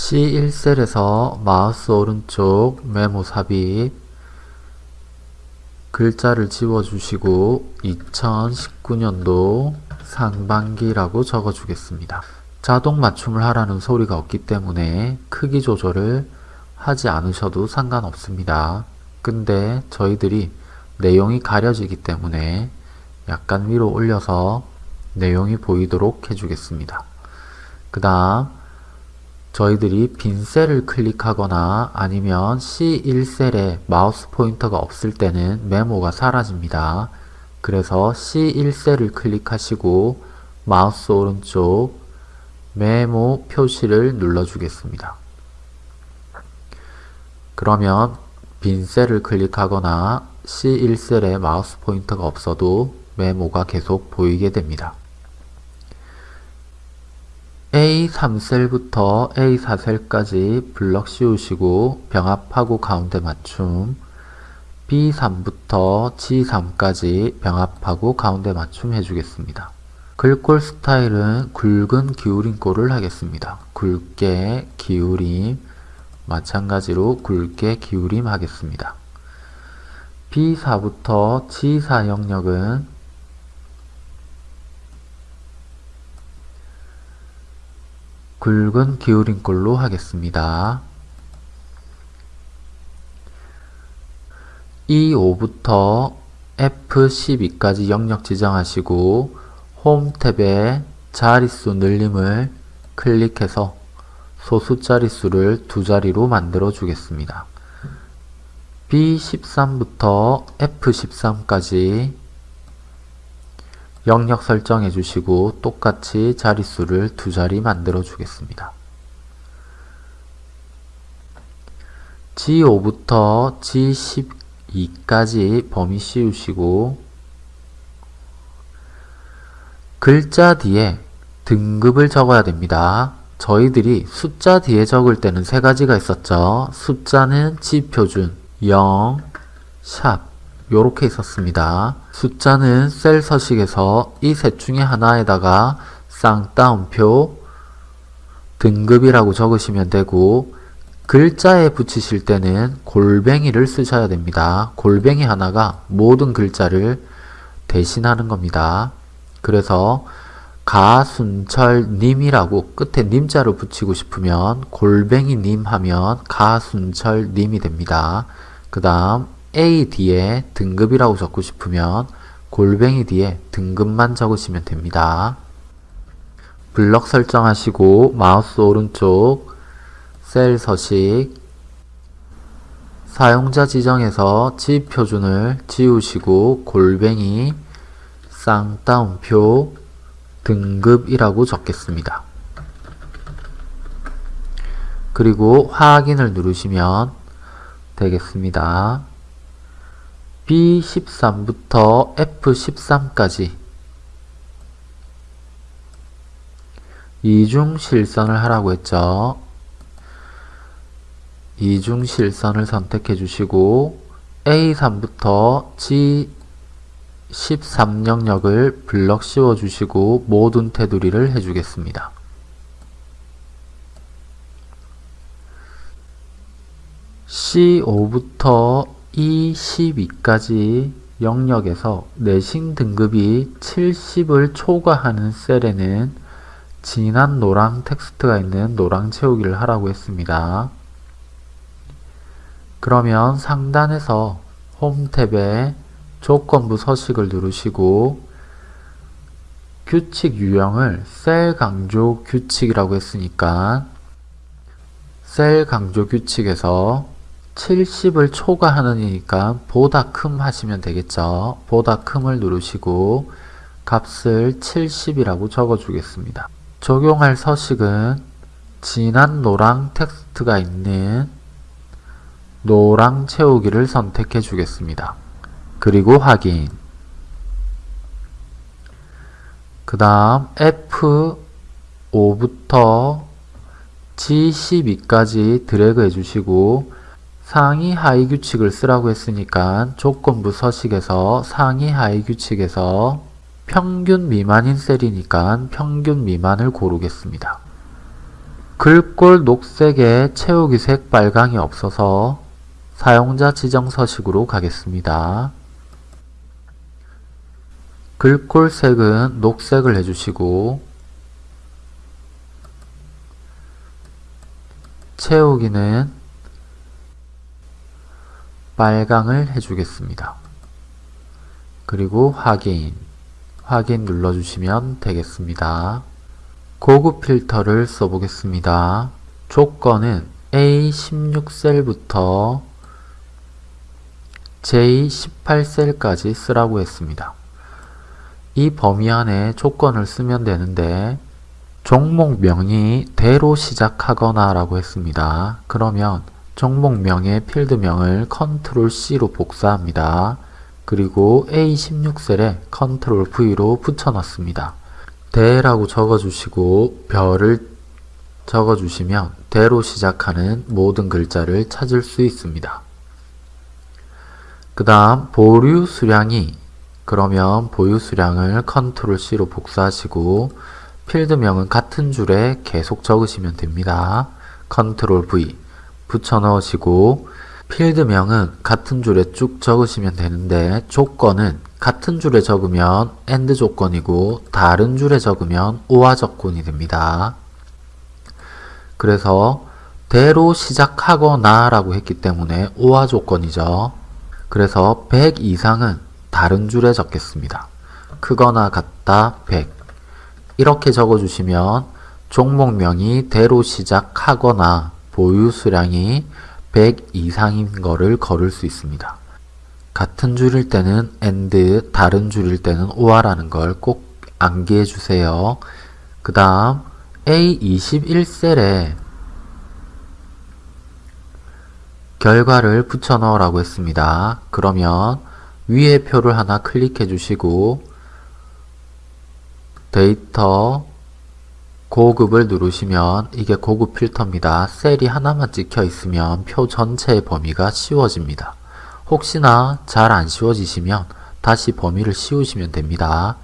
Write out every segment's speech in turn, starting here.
C1셀에서 마우스 오른쪽 메모 삽입 글자를 지워주시고 2019년도 상반기라고 적어주겠습니다. 자동 맞춤을 하라는 소리가 없기 때문에 크기 조절을 하지 않으셔도 상관없습니다. 근데 저희들이 내용이 가려지기 때문에 약간 위로 올려서 내용이 보이도록 해주겠습니다. 그 다음 저희들이 빈 셀을 클릭하거나 아니면 C1셀에 마우스 포인터가 없을 때는 메모가 사라집니다. 그래서 C1셀을 클릭하시고 마우스 오른쪽 메모 표시를 눌러주겠습니다. 그러면 빈 셀을 클릭하거나 C1셀에 마우스 포인터가 없어도 메모가 계속 보이게 됩니다. A3셀부터 A4셀까지 블럭 씌우시고 병합하고 가운데 맞춤 B3부터 G3까지 병합하고 가운데 맞춤 해주겠습니다. 글꼴 스타일은 굵은 기울임 꼴을 하겠습니다. 굵게 기울임 마찬가지로 굵게 기울임 하겠습니다. B4부터 G4 영역은 굵은 기울임꼴로 하겠습니다. E5부터 F12까지 영역 지정하시고 홈 탭에 자릿수 늘림을 클릭해서 소수 자릿수를 두 자리로 만들어 주겠습니다. B13부터 F13까지 영역 설정해 주시고 똑같이 자릿수를 두 자리 만들어 주겠습니다. G5부터 G12까지 범위 씌우시고 글자 뒤에 등급을 적어야 됩니다. 저희들이 숫자 뒤에 적을 때는 세 가지가 있었죠. 숫자는 지표준, 0, 샵 요렇게 있었습니다. 숫자는 셀 서식에서 이 셋 중에 하나에다가 쌍따옴표 등급이라고 적으시면 되고 글자에 붙이실 때는 골뱅이를 쓰셔야 됩니다. 골뱅이 하나가 모든 글자를 대신하는 겁니다. 그래서 가순철님이라고 끝에 님자를 붙이고 싶으면 골뱅이님 하면 가순철님이 됩니다. 그 다음 A 뒤에 등급이라고 적고 싶으면 골뱅이 뒤에 등급만 적으시면 됩니다. 블럭 설정하시고 마우스 오른쪽 셀 서식 사용자 지정에서 지표준을 지우시고 골뱅이 쌍따옴표 등급이라고 적겠습니다. 그리고 확인을 누르시면 되겠습니다. B13부터 F13까지 이중 실선을 하라고 했죠. 이중 실선을 선택해 주시고 A3부터 G13 영역을 블럭 씌워 주시고 모든 테두리를 해주겠습니다. C5부터 E12까지 영역에서 내신 등급이 70을 초과하는 셀에는 진한 노랑 텍스트가 있는 노랑 채우기를 하라고 했습니다. 그러면 상단에서 홈 탭에 조건부 서식을 누르시고 규칙 유형을 셀 강조 규칙이라고 했으니까 셀 강조 규칙에서 70을 초과하느니까 보다 큼 하시면 되겠죠. 보다 큼을 누르시고 값을 70이라고 적어 주겠습니다. 적용할 서식은 진한 노랑 텍스트가 있는 노랑 채우기를 선택해 주겠습니다. 그리고 확인 그 다음 F5부터 G12까지 드래그 해주시고 상위 하위 규칙을 쓰라고 했으니까 조건부 서식에서 상위 하위 규칙에서 평균 미만인 셀이니까 평균 미만을 고르겠습니다. 글꼴 녹색에 채우기 색 빨강이 없어서 사용자 지정 서식으로 가겠습니다. 글꼴 색은 녹색을 해주시고 채우기는 빨강을 해주겠습니다. 그리고 확인, 확인 눌러주시면 되겠습니다. 고급 필터를 써보겠습니다. 조건은 A16셀부터 J18셀까지 쓰라고 했습니다. 이 범위 안에 조건을 쓰면 되는데 종목명이 대로 시작하거나 라고 했습니다. 그러면 종목명의 필드명을 컨트롤 C로 복사합니다. 그리고 A16셀에 컨트롤 V로 붙여넣습니다. 대라고 적어주시고 별을 적어주시면 대로 시작하는 모든 글자를 찾을 수 있습니다. 그 다음 보류 수량이 그러면 보유 수량을 컨트롤 C로 복사하시고 필드명은 같은 줄에 계속 적으시면 됩니다. 컨트롤 V 붙여 넣으시고 필드명은 같은 줄에 쭉 적으시면 되는데 조건은 같은 줄에 적으면 AND 조건이고 다른 줄에 적으면 OR 조건이 됩니다. 그래서 대로 시작하거나 라고 했기 때문에 OR 조건이죠. 그래서 100 이상은 다른 줄에 적겠습니다. 크거나 같다 100 이렇게 적어주시면 종목명이 대로 시작하거나 보유 수량이 100 이상인 거를 걸을 수 있습니다. 같은 줄일 때는 AND, 다른 줄일 때는 OR라는 걸 꼭 암기해 주세요. 그 다음 A21셀에 결과를 붙여 넣으라고 했습니다. 그러면 위에 표를 하나 클릭해 주시고 데이터 고급을 누르시면 이게 고급 필터입니다. 셀이 하나만 찍혀 있으면 표 전체의 범위가 씌워집니다. 혹시나 잘 안 씌워지시면 다시 범위를 씌우시면 됩니다.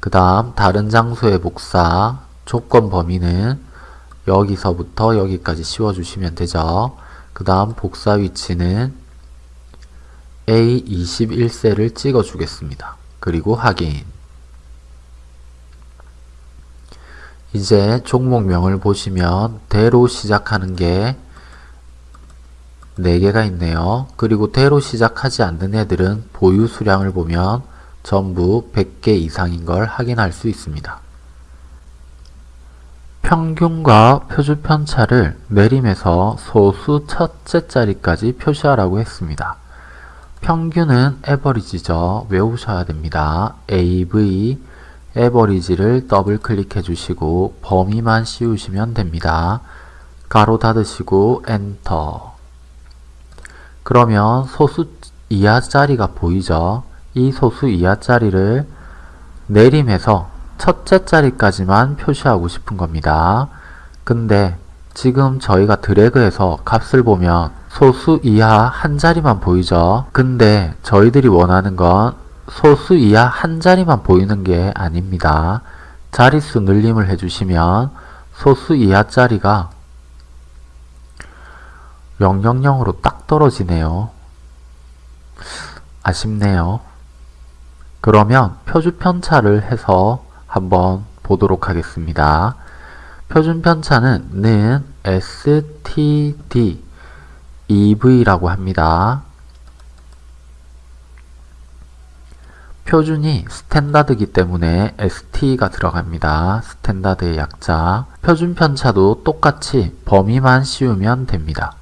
그 다음 다른 장소의 복사 조건 범위는 여기서부터 여기까지 씌워주시면 되죠. 그 다음 복사 위치는 A21셀을 찍어주겠습니다. 그리고 확인 이제 종목명을 보시면 대로 시작하는 게 4개가 있네요. 그리고 대로 시작하지 않는 애들은 보유 수량을 보면 전부 100개 이상인 걸 확인할 수 있습니다. 평균과 표주 편차를 내림에서 소수 첫째 자리까지 표시하라고 했습니다. 평균은 에버리지죠. 외우셔야 됩니다. AV 에버리지를 더블 클릭해 주시고 범위만 씌우시면 됩니다. 가로 닫으시고 엔터 그러면 소수 이하 자리가 보이죠? 이 소수 이하 자리를 내림해서 첫째 자리까지만 표시하고 싶은 겁니다. 근데 지금 저희가 드래그해서 값을 보면 소수 이하 한 자리만 보이죠? 근데 저희들이 원하는 건 소수 이하 한 자리만 보이는 게 아닙니다. 자릿수 늘림을 해주시면 소수 이하 자리가 000으로 딱 떨어지네요. 아쉽네요. 그러면 표준 편차를 해서 한번 보도록 하겠습니다. 표준 편차는 는 std ev라고 합니다. 표준이 standard이기 때문에 st가 들어갑니다. standard의 약자. 표준 편차도 똑같이 범위만 씌우면 됩니다.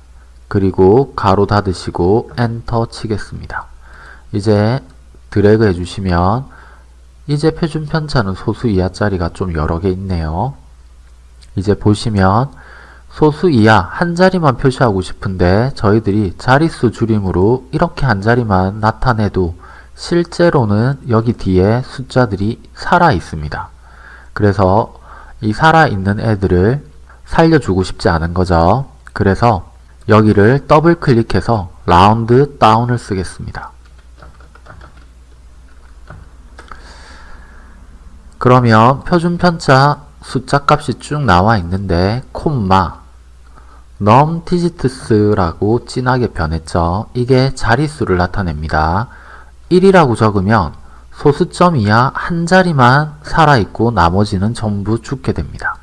그리고 괄호 닫으시고 엔터 치겠습니다. 이제 드래그 해주시면 이제 표준 편차는 소수 이하 자리가 좀 여러 개 있네요. 이제 보시면 소수 이하 한 자리만 표시하고 싶은데 저희들이 자릿수 줄임으로 이렇게 한 자리만 나타내도 실제로는 여기 뒤에 숫자들이 살아 있습니다. 그래서 이 살아있는 애들을 살려주고 싶지 않은 거죠. 그래서 여기를 더블 클릭해서 라운드 다운을 쓰겠습니다. 그러면 표준 편차 숫자 값이 쭉 나와 있는데 콤마 num digits라고 진하게 변했죠. 이게 자릿수를 나타냅니다. 1이라고 적으면 소수점 이하 한 자리만 살아있고 나머지는 전부 죽게 됩니다.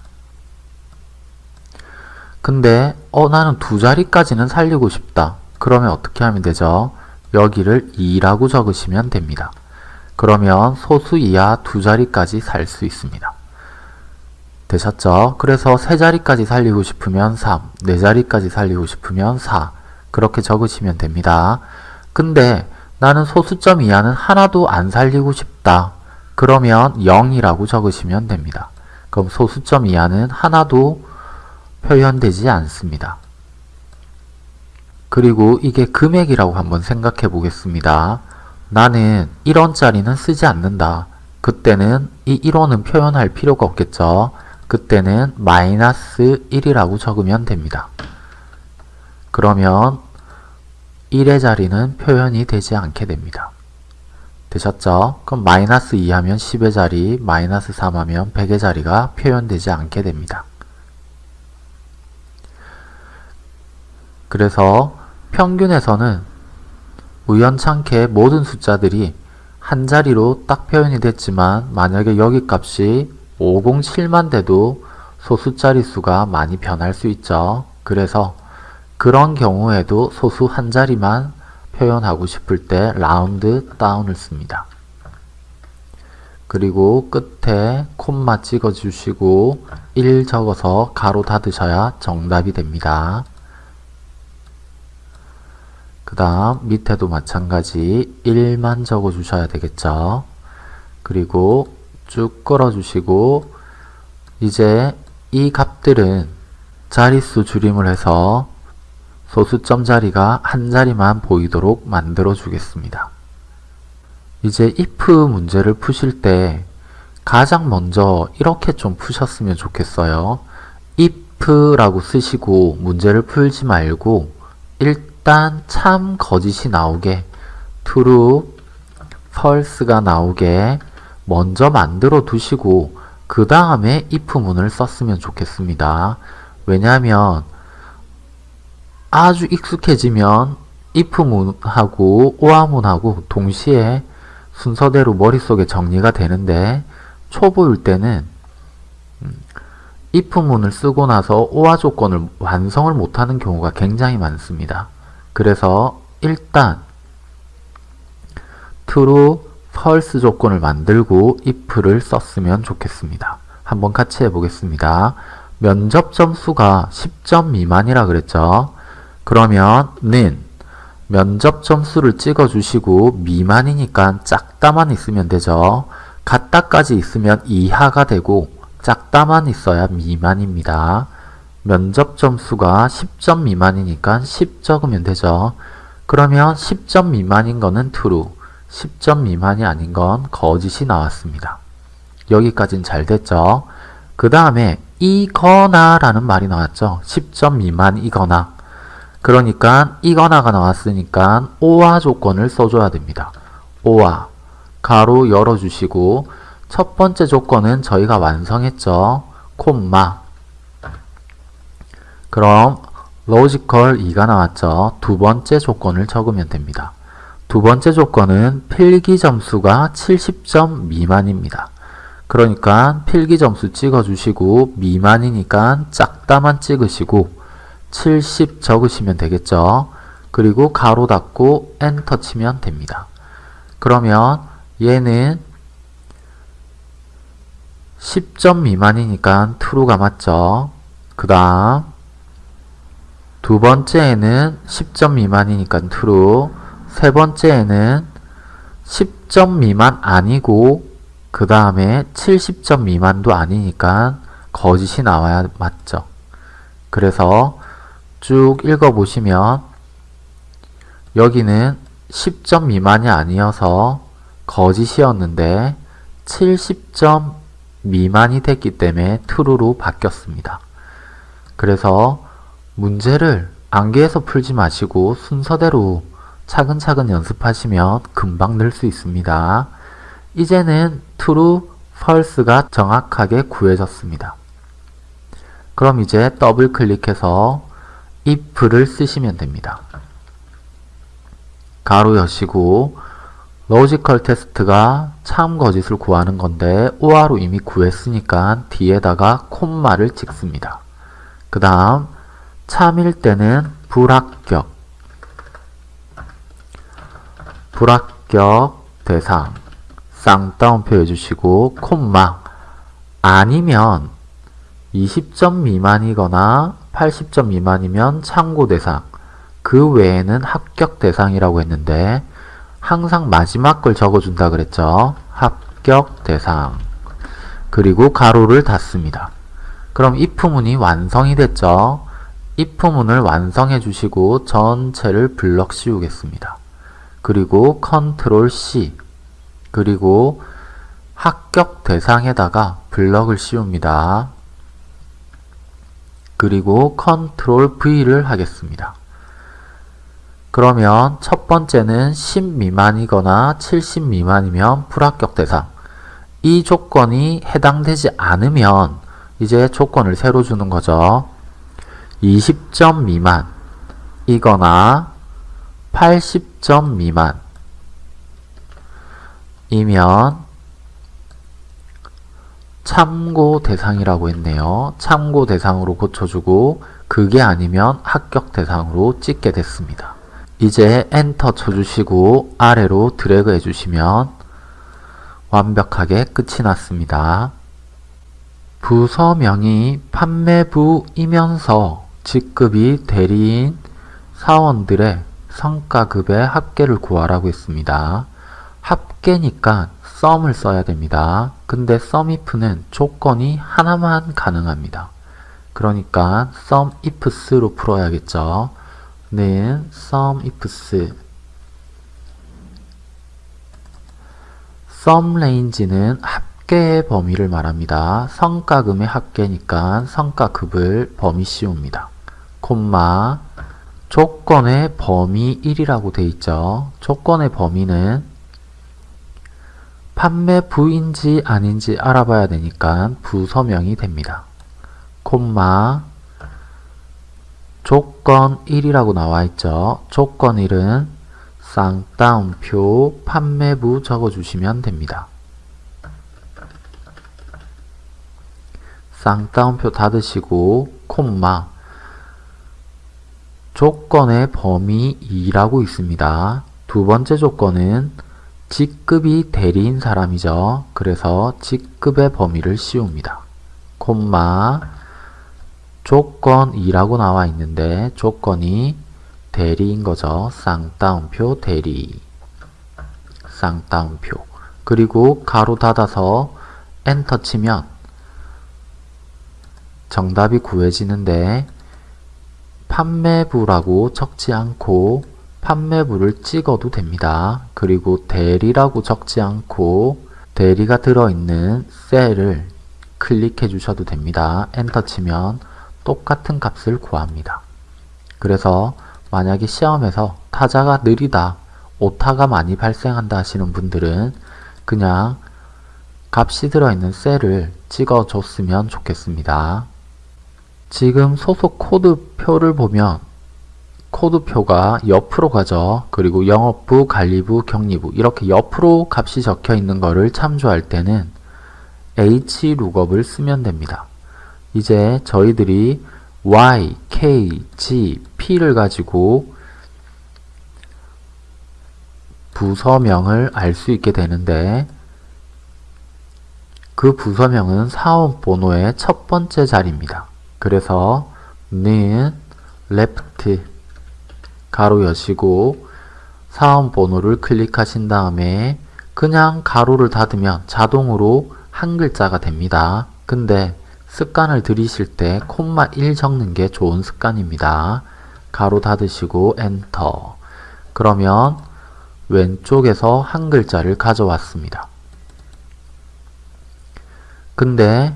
근데 어 나는 두 자리까지는 살리고 싶다. 그러면 어떻게 하면 되죠? 여기를 2라고 적으시면 됩니다. 그러면 소수 이하 두 자리까지 살 수 있습니다. 되셨죠? 그래서 세 자리까지 살리고 싶으면 3, 네 자리까지 살리고 싶으면 4 그렇게 적으시면 됩니다. 근데 나는 소수점 이하는 하나도 안 살리고 싶다. 그러면 0이라고 적으시면 됩니다. 그럼 소수점 이하는 하나도 표현되지 않습니다. 그리고 이게 금액이라고 한번 생각해 보겠습니다. 나는 1원짜리는 쓰지 않는다. 그때는 이 1원은 표현할 필요가 없겠죠. 그때는 마이너스 1이라고 적으면 됩니다. 그러면 1의 자리는 표현이 되지 않게 됩니다. 되셨죠? 그럼 마이너스 2 하면 10의 자리, 마이너스 3 하면 100의 자리가 표현되지 않게 됩니다. 그래서 평균에서는 우연찮게 모든 숫자들이 한 자리로 딱 표현이 됐지만 만약에 여기 값이 507만 돼도 소수 자릿수가 많이 변할 수 있죠. 그래서 그런 경우에도 소수 한 자리만 표현하고 싶을 때 라운드 다운을 씁니다. 그리고 끝에 콤마 찍어 주시고 1 적어서 가로 닫으셔야 정답이 됩니다. 그 다음 밑에도 마찬가지 1만 적어 주셔야 되겠죠. 그리고 쭉 끌어 주시고 이제 이 값들은 자릿수 줄임을 해서 소수점 자리가 한 자리만 보이도록 만들어 주겠습니다. 이제 if 문제를 푸실 때 가장 먼저 이렇게 좀 푸셨으면 좋겠어요. if라고 쓰시고 문제를 풀지 말고 일단 참 거짓이 나오게 true, false가 나오게 먼저 만들어 두시고 그 다음에 if문을 썼으면 좋겠습니다. 왜냐하면 아주 익숙해지면 if문하고 오화문하고 동시에 순서대로 머릿속에 정리가 되는데 초보일 때는 if문을 쓰고 나서 오화 조건을 완성을 못하는 경우가 굉장히 많습니다. 그래서 일단 true, false 조건을 만들고 if를 썼으면 좋겠습니다. 한번 같이 해보겠습니다. 면접 점수가 10점 미만이라 그랬죠. 그러면 는 면접 점수를 찍어 주시고 미만이니까 작다만 있으면 되죠. 같다까지 있으면 이하가 되고 작다만 있어야 미만입니다. 면접 점수가 10점 미만이니까 10 적으면 되죠. 그러면 10점 미만인 거는 true, 10점 미만이 아닌 건 거짓이 나왔습니다. 여기까지는 잘 됐죠. 그 다음에 이거나 라는 말이 나왔죠. 10점 미만이거나 그러니까 이거나가 나왔으니까 오화 조건을 써줘야 됩니다. 오화 가로 열어주시고 첫 번째 조건은 저희가 완성했죠. 콤마 그럼 logical 2가 나왔죠. 두 번째 조건을 적으면 됩니다. 두 번째 조건은 필기 점수가 70점 미만입니다. 그러니까 필기 점수 찍어주시고 미만이니까 작다만 찍으시고 70 적으시면 되겠죠. 그리고 괄호 닫고 엔터 치면 됩니다. 그러면 얘는 10점 미만이니까 true가 맞죠. 그 다음 두 번째에는 10점 미만이니까 true 세 번째에는 10점 미만 아니고 그 다음에 70점 미만도 아니니까 거짓이 나와야 맞죠. 그래서 쭉 읽어보시면 여기는 10점 미만이 아니어서 거짓이었는데 70점 미만이 됐기 때문에 true로 바뀌었습니다. 그래서 문제를 암기해서 풀지 마시고 순서대로 차근차근 연습하시면 금방 늘 수 있습니다. 이제는 true, false가 정확하게 구해졌습니다. 그럼 이제 더블 클릭해서 if를 쓰시면 됩니다. 괄호 여시고 logical test가 참 거짓을 구하는 건데 OR로 이미 구했으니까 뒤에다가 콤마를 찍습니다. 그 다음 참일 때는 불합격 불합격 대상 쌍따옴표 해주시고 콤마 아니면 20점 미만이거나 80점 미만이면 참고 대상 그 외에는 합격 대상이라고 했는데 항상 마지막 걸 적어준다 그랬죠. 합격 대상 그리고 가로를 닫습니다. 그럼 if문이 완성이 됐죠. if문을 완성해 주시고 전체를 블럭 씌우겠습니다. 그리고 컨트롤 C 그리고 합격 대상에다가 블럭을 씌웁니다. 그리고 컨트롤 V를 하겠습니다. 그러면 첫 번째는 10 미만이거나 70 미만이면 불합격 대상 이 조건이 해당되지 않으면 이제 조건을 새로 주는 거죠. 20점 미만 이거나 80점 미만 이면 참고 대상이라고 했네요. 참고 대상으로 고쳐주고 그게 아니면 합격 대상으로 찍게 됐습니다. 이제 엔터 쳐주시고 아래로 드래그 해주시면 완벽하게 끝이 났습니다. 부서명이 판매부이면서 직급이 대리인 사원들의 성과급의 합계를 구하라고 했습니다. 합계니까 썸을 써야 됩니다. 근데 썸if는 조건이 하나만 가능합니다. 그러니까 썸ifs로 풀어야겠죠. 는 썸ifs 썸 레인지는 합계의 범위를 말합니다. 성과금의 합계니까 성과급을 범위 씌웁니다. 콤마 조건의 범위 1이라고 돼 있죠. 조건의 범위는 판매 부인지 아닌지 알아봐야 되니까 부서명이 됩니다. 콤마 조건 1이라고 나와 있죠. 조건 1은 쌍따옴표 판매부 적어주시면 됩니다. 쌍따옴표 닫으시고 콤마 조건의 범위 2라고 있습니다. 두 번째 조건은 직급이 대리인 사람이죠. 그래서 직급의 범위를 씌웁니다. 콤마 조건 2라고 나와 있는데 조건이 대리인 거죠. 쌍따옴표 대리 쌍따옴표 그리고 가로 닫아서 엔터 치면 정답이 구해지는데 판매부라고 적지 않고 판매부를 찍어도 됩니다. 그리고 대리라고 적지 않고 대리가 들어있는 셀을 클릭해 주셔도 됩니다. 엔터 치면 똑같은 값을 구합니다. 그래서 만약에 시험에서 타자가 느리다, 오타가 많이 발생한다 하시는 분들은 그냥 값이 들어있는 셀을 찍어줬으면 좋겠습니다. 지금 소속 코드 표를 보면 코드표가 옆으로 가죠. 그리고 영업부, 관리부, 경리부 이렇게 옆으로 값이 적혀 있는 것을 참조할 때는 hlookup을 쓰면 됩니다. 이제 저희들이 y, k, g, p를 가지고 부서명을 알 수 있게 되는데 그 부서명은 사원 번호의 첫 번째 자리입니다. 그래서 는 left 가로 여시고 사원 번호를 클릭하신 다음에 그냥 가로를 닫으면 자동으로 한 글자가 됩니다. 근데 습관을 들이실 때 콤마 1 적는 게 좋은 습관입니다. 가로 닫으시고 엔터 그러면 왼쪽에서 한 글자를 가져왔습니다. 근데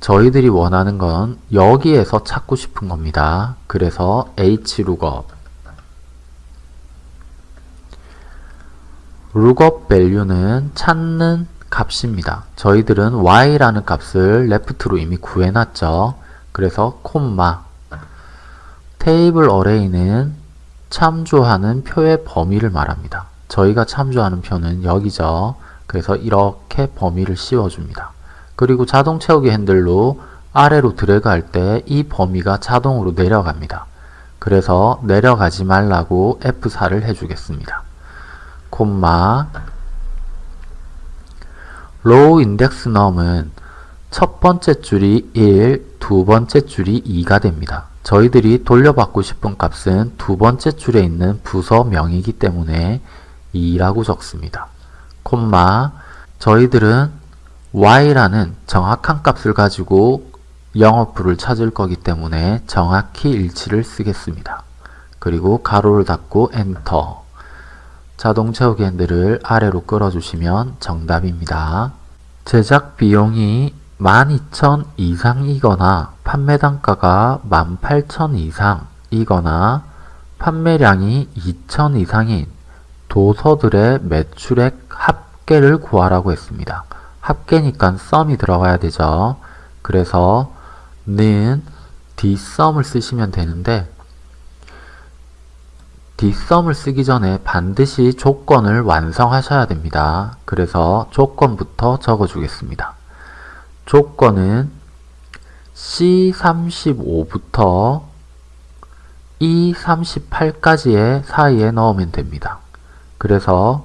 저희들이 원하는 건 여기에서 찾고 싶은 겁니다. 그래서 hlookup lookup value는 찾는 값입니다. 저희들은 y라는 값을 left로 이미 구해놨죠. 그래서 콤마 테이블 어레이는 참조하는 표의 범위를 말합니다. 저희가 참조하는 표는 여기죠. 그래서 이렇게 범위를 씌워줍니다. 그리고 자동 채우기 핸들로 아래로 드래그할 때 이 범위가 자동으로 내려갑니다. 그래서 내려가지 말라고 F4를 해주겠습니다. 콤마 row index num은 첫 번째 줄이 1, 두 번째 줄이 2가 됩니다. 저희들이 돌려받고 싶은 값은 두 번째 줄에 있는 부서명이기 때문에 2라고 적습니다. 콤마 저희들은 y라는 정확한 값을 가지고 영업부를 찾을 거기 때문에 정확히 일치를 쓰겠습니다. 그리고 괄호를 닫고 엔터 자동 채우기 핸들을 아래로 끌어주시면 정답입니다. 제작 비용이 12,000 이상이거나 판매 단가가 18,000 이상이거나 판매량이 2,000 이상인 도서들의 매출액 합계를 구하라고 했습니다. 합계니까 썸이 들어가야 되죠. 그래서 는 dsum을 쓰시면 되는데 dsum을 쓰기 전에 반드시 조건을 완성하셔야 됩니다. 그래서 조건부터 적어주겠습니다. 조건은 C35부터 E38까지의 사이에 넣으면 됩니다. 그래서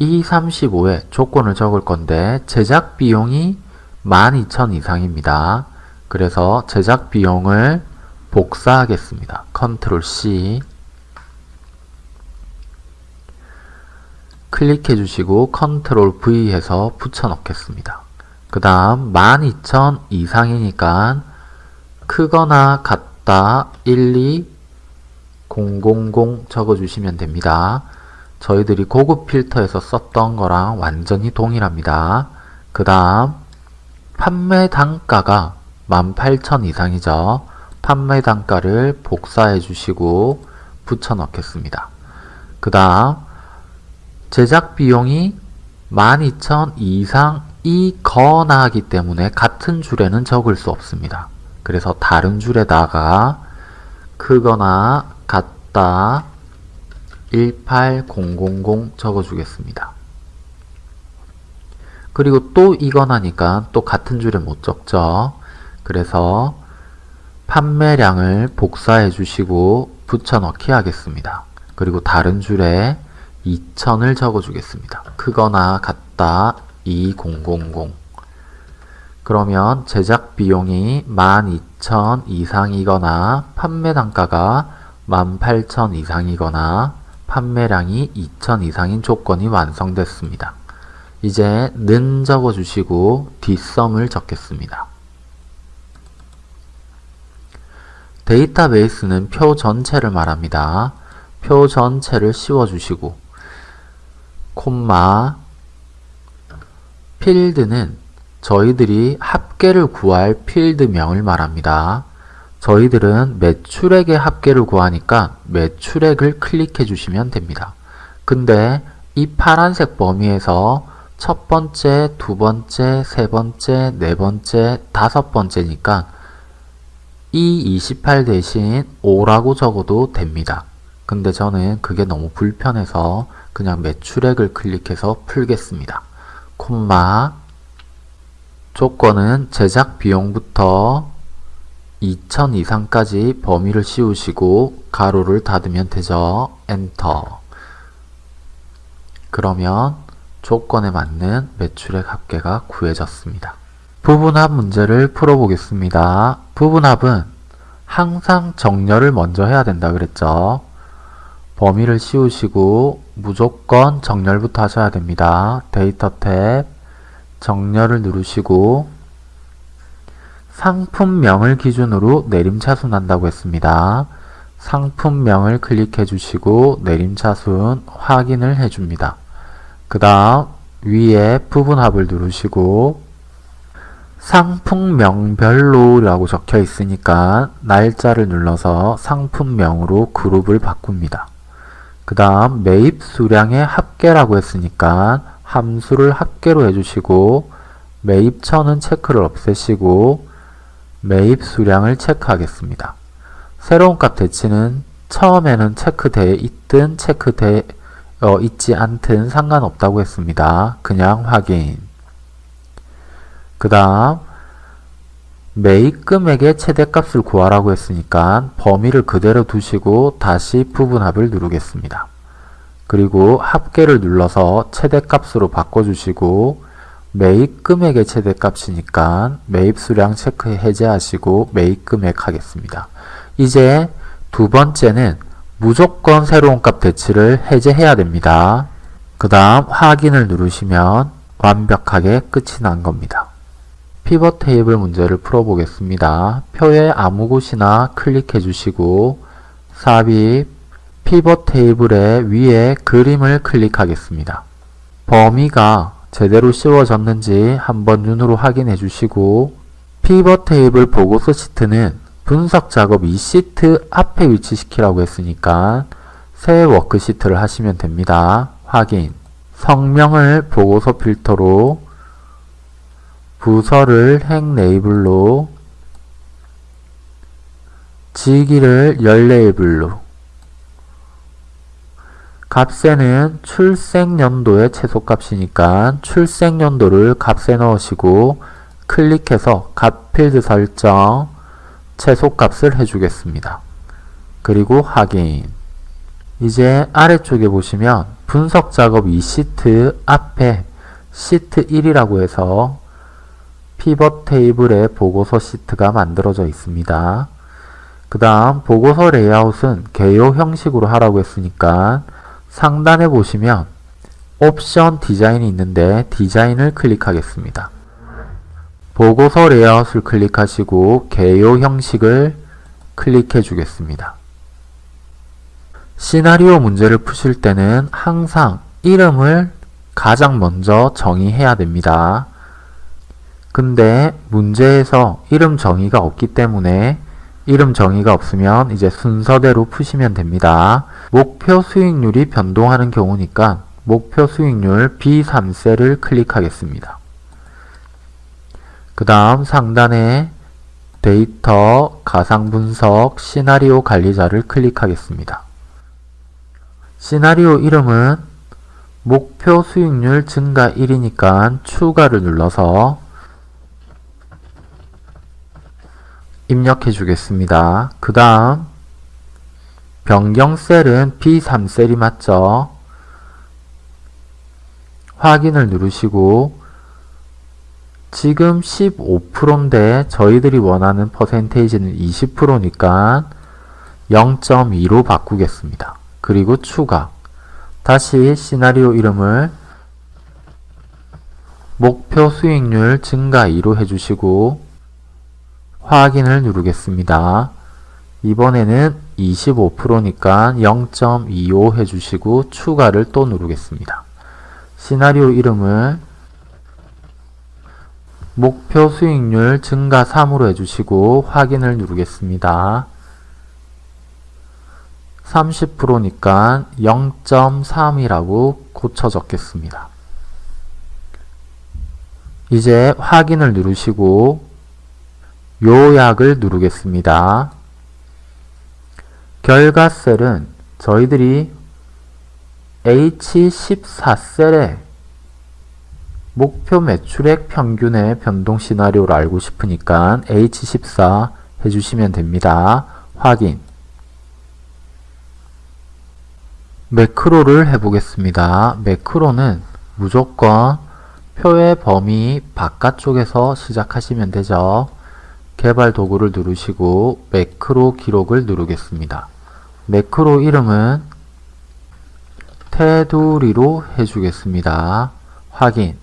E35에 조건을 적을 건데 제작 비용이 12,000 이상입니다. 그래서 제작 비용을 복사하겠습니다. 컨트롤 C 클릭해 주시고 컨트롤 V 해서 붙여 넣겠습니다. 그 다음 12,000 이상이니까 크거나 같다 12 000 적어주시면 됩니다. 저희들이 고급 필터에서 썼던 거랑 완전히 동일합니다. 그 다음 판매 단가가 18,000 이상이죠. 판매 단가를 복사해 주시고 붙여 넣겠습니다. 그 다음 제작 비용이 12,000 이상이거나 하기 때문에 같은 줄에는 적을 수 없습니다. 그래서 다른 줄에다가 크거나 같다 18000 적어주겠습니다. 그리고 또 이거나니까 또 같은 줄에 못 적죠. 그래서 판매량을 복사해 주시고 붙여넣기 하겠습니다. 그리고 다른 줄에 2000을 적어주겠습니다. 크거나 같다 2000 그러면 제작 비용이 12,000 이상이거나 판매 단가가 18,000 이상이거나 판매량이 2,000 이상인 조건이 완성됐습니다. 이제 는 적어주시고 뒷섬을 적겠습니다. 데이터베이스는 표 전체를 말합니다. 표 전체를 씌워주시고 콤마 필드는 저희들이 합계를 구할 필드명을 말합니다. 저희들은 매출액의 합계를 구하니까 매출액을 클릭해 주시면 됩니다. 근데 이 파란색 범위에서 첫 번째, 두 번째, 세 번째, 네 번째, 다섯 번째니까 이28 대신 5라고 적어도 됩니다. 근데 저는 그게 너무 불편해서 그냥 매출액을 클릭해서 풀겠습니다. 콤마 조건은 제작 비용부터 2000 이상까지 범위를 씌우시고 가로를 닫으면 되죠. 엔터 그러면 조건에 맞는 매출액 합계가 구해졌습니다. 부분합 문제를 풀어보겠습니다. 부분합은 항상 정렬을 먼저 해야 된다 그랬죠. 범위를 씌우시고 무조건 정렬부터 하셔야 됩니다. 데이터 탭 정렬을 누르시고 상품명을 기준으로 내림차순 한다고 했습니다. 상품명을 클릭해 주시고 내림차순 확인을 해 줍니다. 그 다음 위에 부분합을 누르시고 상품명별로 라고 적혀 있으니까 날짜를 눌러서 상품명으로 그룹을 바꿉니다. 그 다음 매입 수량의 합계라고 했으니까 함수를 합계로 해주시고 매입처는 체크를 없애시고 매입 수량을 체크하겠습니다. 새로운 값 대치는 처음에는 체크되어 있든 체크되어 있지 않든 상관없다고 했습니다. 그냥 확인. 그 다음 매입 금액의 최대값을 구하라고 했으니까 범위를 그대로 두시고 다시 부분합을 누르겠습니다. 그리고 합계를 눌러서 최대값으로 바꿔주시고 매입 금액의 최대값이니까 매입 수량 체크 해제하시고 매입 금액 하겠습니다. 이제 두 번째는 무조건 새로운 값 대치를 해제해야 됩니다. 그 다음 확인을 누르시면 완벽하게 끝이 난 겁니다. 피벗 테이블 문제를 풀어보겠습니다. 표의 아무 곳이나 클릭해 주시고 삽입 피벗 테이블의 위에 그림을 클릭하겠습니다. 범위가 제대로 씌워졌는지 한번 눈으로 확인해 주시고 피벗 테이블 보고서 시트는 분석 작업 이 시트 앞에 위치시키라고 했으니까 새 워크시트를 하시면 됩니다. 확인 성명을 보고서 필터로 부서를 행 레이블로 직위를 열 레이블로 값에는 출생연도의 최소값이니까 출생연도를 값에 넣으시고 클릭해서 값 필드 설정 최소값을 해주겠습니다. 그리고 확인 이제 아래쪽에 보시면 분석 작업 이 시트 앞에 시트 1이라고 해서 피벗 테이블의 보고서 시트가 만들어져 있습니다. 그 다음 보고서 레이아웃은 개요 형식으로 하라고 했으니까 상단에 보시면 옵션 디자인이 있는데 디자인을 클릭하겠습니다. 보고서 레이아웃을 클릭하시고 개요 형식을 클릭해 주겠습니다. 시나리오 문제를 푸실 때는 항상 이름을 가장 먼저 정의해야 됩니다. 근데 문제에서 이름 정의가 없기 때문에 이름 정의가 없으면 이제 순서대로 푸시면 됩니다. 목표 수익률이 변동하는 경우니까 목표 수익률 B3셀을 클릭하겠습니다. 그 다음 상단에 데이터, 가상분석, 시나리오 관리자를 클릭하겠습니다. 시나리오 이름은 목표 수익률 증가 1이니까 추가를 눌러서 입력해 주겠습니다. 그 다음 변경셀은 B3셀이 맞죠? 확인을 누르시고 지금 15%인데 저희들이 원하는 퍼센테이지는 20%니까 0.2로 바꾸겠습니다. 그리고 추가 다시 시나리오 이름을 목표 수익률 증가 2로 해주시고 확인을 누르겠습니다. 이번에는 25%니까 0.25 해주시고 추가를 또 누르겠습니다. 시나리오 이름을 목표 수익률 증가 3으로 해주시고 확인을 누르겠습니다. 30%니까 0.3이라고 고쳐 적겠습니다. 이제 확인을 누르시고 요약을 누르겠습니다. 결과 셀은 저희들이 H14셀에 목표 매출액 평균의 변동 시나리오를 알고 싶으니까 H14 해주시면 됩니다. 확인 매크로를 해보겠습니다. 매크로는 무조건 표의 범위 바깥쪽에서 시작하시면 되죠. 개발 도구를 누르시고 매크로 기록을 누르겠습니다. 매크로 이름은 테두리로 해주겠습니다. 확인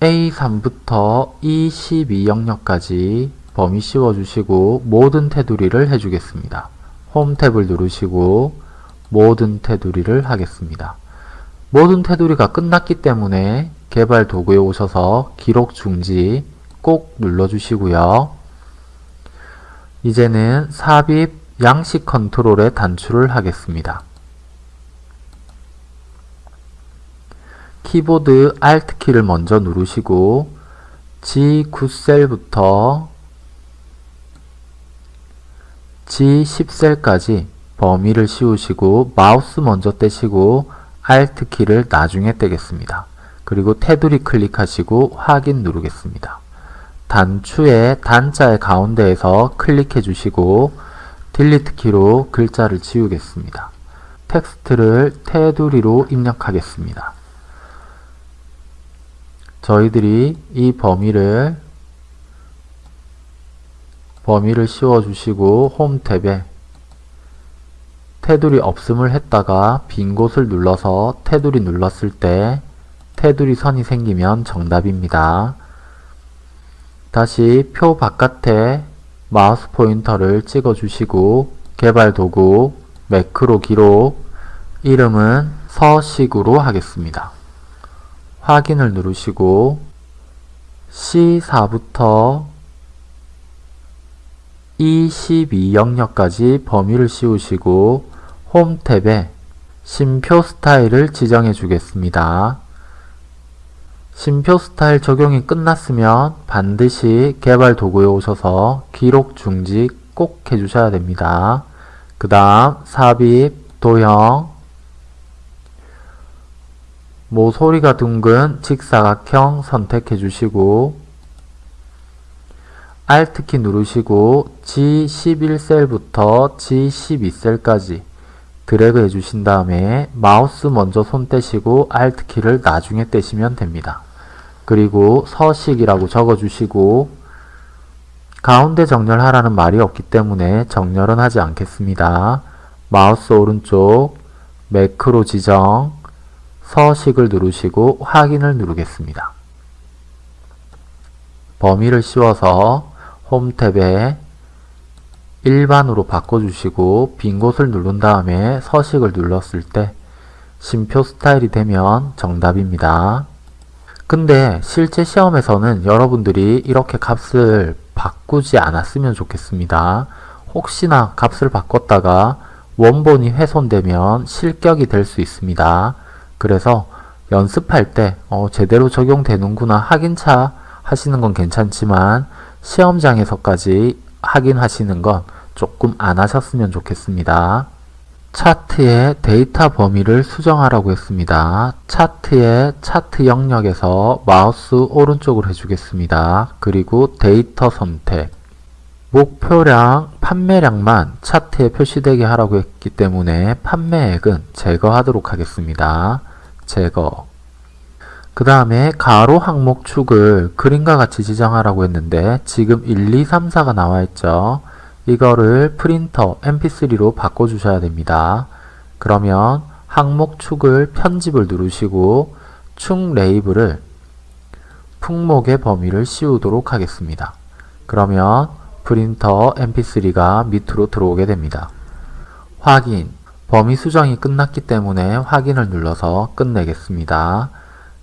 A3부터 E12 영역까지 범위 씌워주시고 모든 테두리를 해주겠습니다. 홈 탭을 누르시고 모든 테두리를 하겠습니다. 모든 테두리가 끝났기 때문에 개발 도구에 오셔서 기록 중지 꼭 눌러주시고요. 이제는 삽입 양식 컨트롤에 단추를 하겠습니다. 키보드 Alt 키를 먼저 누르시고 G9셀부터 G10셀까지 범위를 씌우시고 마우스 먼저 떼시고 Alt 키를 나중에 떼겠습니다. 그리고 테두리 클릭하시고 확인 누르겠습니다. 단추의 단자의 가운데에서 클릭해 주시고 delete 키로 글자를 지우겠습니다. 텍스트를 테두리로 입력하겠습니다. 저희들이 이 범위를 범위를 씌워 주시고 홈 탭에 테두리 없음을 했다가 빈 곳을 눌러서 테두리 눌렀을 때 테두리 선이 생기면 정답입니다. 다시 표 바깥에 마우스 포인터를 찍어 주시고 개발 도구 매크로 기록 이름은 서식으로 하겠습니다. 확인을 누르시고 C4부터 E12 영역까지 범위를 씌우시고 홈 탭에 심표 스타일을 지정해 주겠습니다. 심표 스타일 적용이 끝났으면 반드시 개발 도구에 오셔서 기록 중지 꼭 해주셔야 됩니다. 그 다음 삽입, 도형, 모서리가 둥근 직사각형 선택해 주시고 Alt키 누르시고 G11셀부터 G12셀까지 드래그 해주신 다음에 마우스 먼저 손 떼시고 Alt키를 나중에 떼시면 됩니다. 그리고 서식이라고 적어주시고 가운데 정렬하라는 말이 없기 때문에 정렬은 하지 않겠습니다. 마우스 오른쪽 매크로 지정 서식을 누르시고 확인을 누르겠습니다. 범위를 씌워서 홈 탭에 일반으로 바꿔주시고 빈 곳을 누른 다음에 서식을 눌렀을 때 심표 스타일이 되면 정답입니다. 근데 실제 시험에서는 여러분들이 이렇게 값을 바꾸지 않았으면 좋겠습니다. 혹시나 값을 바꿨다가 원본이 훼손되면 실격이 될 수 있습니다. 그래서 연습할 때 어, 제대로 적용되는구나 확인차 하시는 건 괜찮지만 시험장에서까지 확인하시는 건 조금 안 하셨으면 좋겠습니다. 차트의 데이터 범위를 수정하라고 했습니다. 차트의 차트 영역에서 마우스 오른쪽으로 해주겠습니다. 그리고 데이터 선택 목표량, 판매량만 차트에 표시되게 하라고 했기 때문에 판매액은 제거하도록 하겠습니다. 제거 그 다음에 가로 항목 축을 그림과 같이 지정하라고 했는데 지금 1, 2, 3, 4가 나와 있죠. 이거를 프린터 mp3로 바꿔주셔야 됩니다. 그러면 항목 축을 편집을 누르시고 축 레이블을 품목의 범위를 씌우도록 하겠습니다. 그러면 프린터 mp3가 밑으로 들어오게 됩니다. 확인 범위 수정이 끝났기 때문에 확인을 눌러서 끝내겠습니다.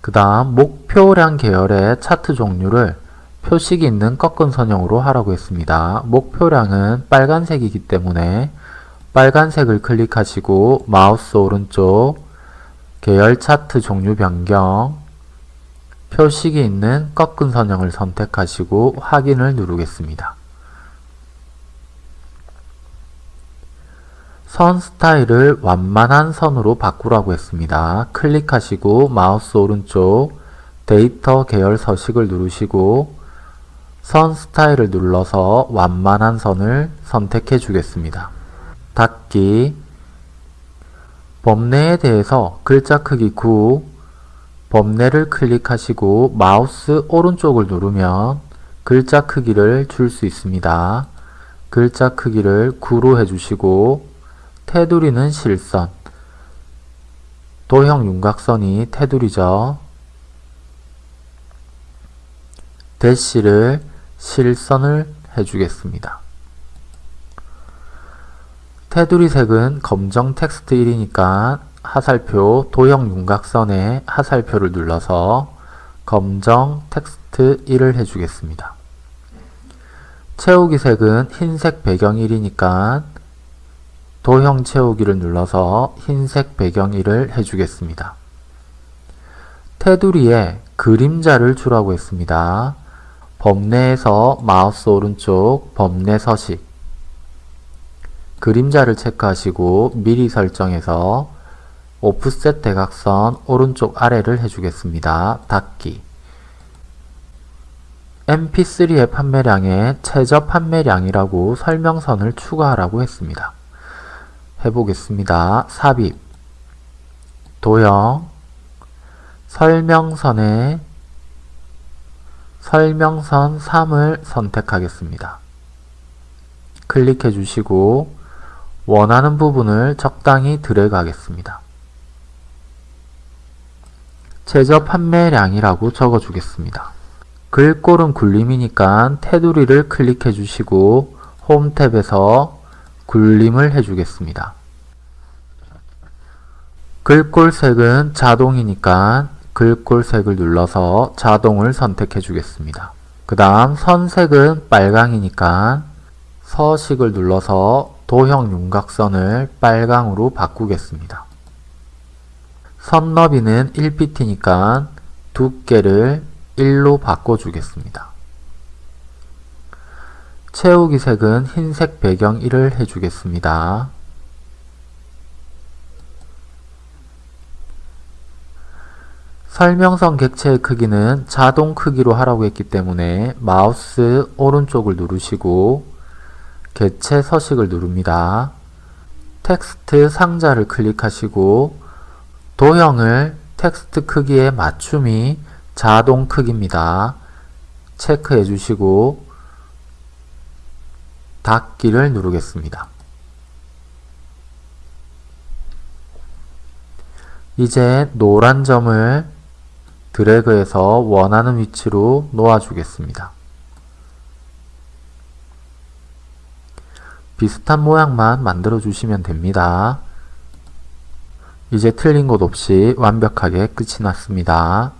그 다음 목표량 계열의 차트 종류를 표식이 있는 꺾은 선형으로 하라고 했습니다. 목표량은 빨간색이기 때문에 빨간색을 클릭하시고 마우스 오른쪽 계열 차트 종류 변경 표식이 있는 꺾은 선형을 선택하시고 확인을 누르겠습니다. 선 스타일을 완만한 선으로 바꾸라고 했습니다. 클릭하시고 마우스 오른쪽 데이터 계열 서식을 누르시고 선 스타일을 눌러서 완만한 선을 선택해 주겠습니다. 닫기 범례에 대해서 글자 크기 9 범례를 클릭하시고 마우스 오른쪽을 누르면 글자 크기를 줄 수 있습니다. 글자 크기를 9로 해주시고 테두리는 실선 도형 윤곽선이 테두리죠. 대시를 실선을 해주겠습니다. 테두리 색은 검정 텍스트 1이니까 화살표 도형 윤곽선에 화살표를 눌러서 검정 텍스트 1을 해주겠습니다. 채우기 색은 흰색 배경 1이니까 도형 채우기를 눌러서 흰색 배경 1을 해주겠습니다. 테두리에 그림자를 주라고 했습니다. 범례에서 마우스 오른쪽 범례 서식 그림자를 체크하시고 미리 설정해서 오프셋 대각선 오른쪽 아래를 해주겠습니다. 닫기 MP3의 판매량에 최저 판매량이라고 설명선을 추가하라고 했습니다. 해보겠습니다. 삽입 도형 설명선에 설명선 3을 선택하겠습니다. 클릭해 주시고 원하는 부분을 적당히 드래그 하겠습니다. 최저 판매량이라고 적어 주겠습니다. 글꼴은 굴림이니까 테두리를 클릭해 주시고 홈 탭에서 굴림을 해 주겠습니다. 글꼴 색은 자동이니까 글꼴 색을 눌러서 자동을 선택해 주겠습니다. 그 다음 선색은 빨강이니까 서식을 눌러서 도형 윤곽선을 빨강으로 바꾸겠습니다. 선 너비는 1pt니까 두께를 1로 바꿔주겠습니다. 채우기 색은 흰색 배경 1을 해주겠습니다. 설명선 객체의 크기는 자동 크기로 하라고 했기 때문에 마우스 오른쪽을 누르시고 개체 서식을 누릅니다. 텍스트 상자를 클릭하시고 도형을 텍스트 크기에 맞춤이 자동 크기입니다. 체크해 주시고 닫기를 누르겠습니다. 이제 노란 점을 드래그해서 원하는 위치로 놓아주겠습니다. 비슷한 모양만 만들어 주시면 됩니다. 이제 틀린 곳 없이 완벽하게 끝이 났습니다.